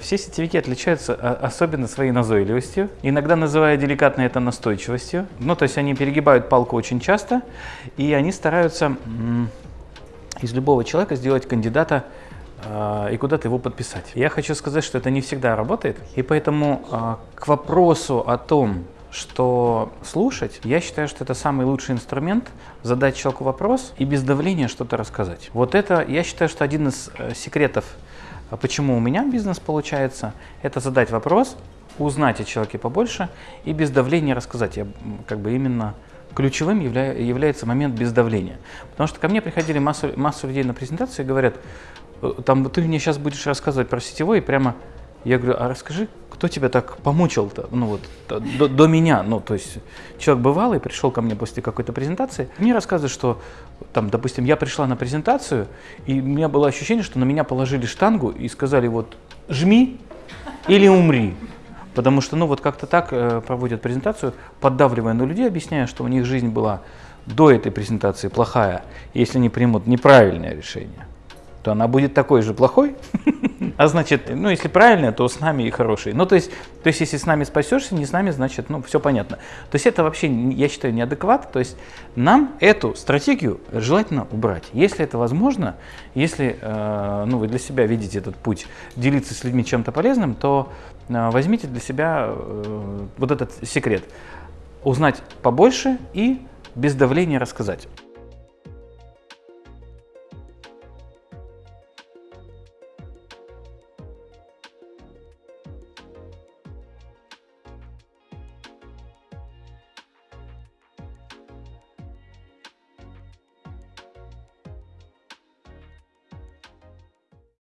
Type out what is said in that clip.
Все сетевики отличаются а, особенно своей назойливостью, иногда называя деликатно это настойчивостью. Ну, то есть они перегибают палку очень часто, и они стараются из любого человека сделать кандидата э, и куда-то его подписать. Я хочу сказать, что это не всегда работает, и поэтому э, к вопросу о том, что слушать, я считаю, что это самый лучший инструмент задать человеку вопрос и без давления что-то рассказать. Вот это, я считаю, что один из э, секретов а почему у меня бизнес получается? Это задать вопрос, узнать о человеке побольше и без давления рассказать. Я как бы именно ключевым явля, является момент без давления. Потому что ко мне приходили массу, массу людей на презентацию и говорят, «Э, там ты мне сейчас будешь рассказывать про сетевой, и прямо я говорю, а расскажи, кто тебя так помучил-то, ну вот, до, до меня, ну, то есть человек бывалый, пришел ко мне после какой-то презентации, мне рассказывает, что, там, допустим, я пришла на презентацию, и у меня было ощущение, что на меня положили штангу и сказали, вот, жми или умри. Потому что, ну, вот как-то так э, проводят презентацию, поддавливая на людей, объясняя, что у них жизнь была до этой презентации плохая, если они примут неправильное решение, то она будет такой же плохой, А значит, ну, если правильно, то с нами и хороший. Ну, то есть, то есть, если с нами спасешься, не с нами, значит, ну, все понятно. То есть, это вообще, я считаю, неадекват. То есть, нам эту стратегию желательно убрать. Если это возможно, если, э, ну, вы для себя видите этот путь, делиться с людьми чем-то полезным, то э, возьмите для себя э, вот этот секрет. Узнать побольше и без давления рассказать.